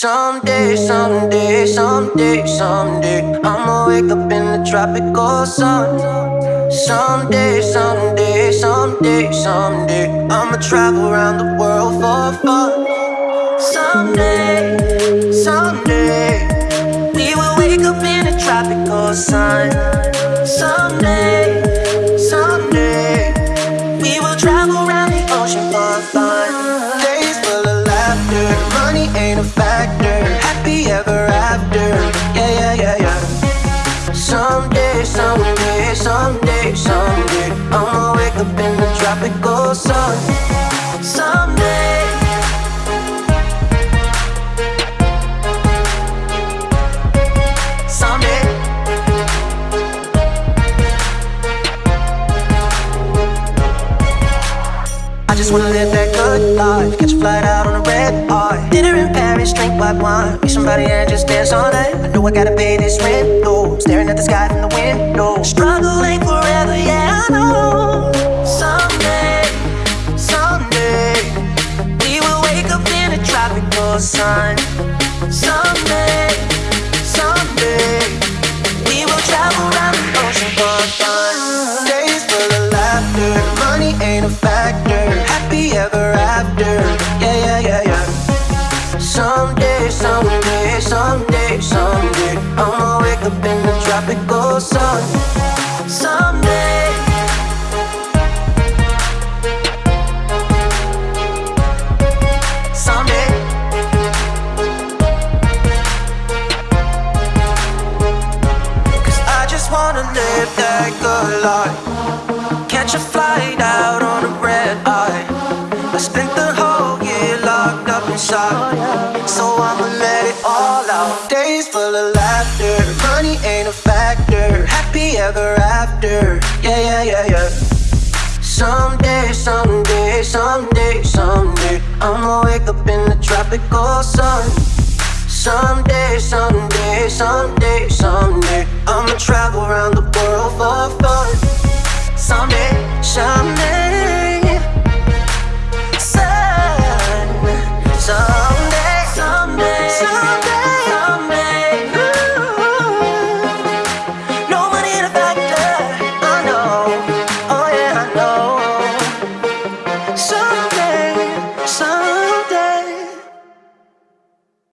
Someday, someday, someday, someday, I'ma wake up in the tropical sun. Someday, someday, someday, someday, I'ma travel around the world for fun. Someday, someday, we will wake up in the tropical sun. Someday, someday, we will travel around the ocean for fun. A factor. Happy ever after, yeah, yeah, yeah, yeah. Someday, someday, someday, someday, I'ma wake up in the tropical sun. Someday. Just wanna live that good life. Catch a flight out on a red eye. Dinner in Paris, drink white wine. Meet somebody and just dance all night. I know I gotta pay this rent, though. Staring at the sky from the window. Struggle ain't forever, yeah, I know. Someday, someday, we will wake up in a tropical sun. Someday, Catch a flight out on a red eye. I spent the whole year locked up inside. So I'ma let it all out. Days full of laughter. Money ain't a factor. Happy ever after. Yeah, yeah, yeah, yeah. Someday, someday, someday, someday, I'ma wake up in the tropical sun. Someday, someday, someday, someday, I'ma travel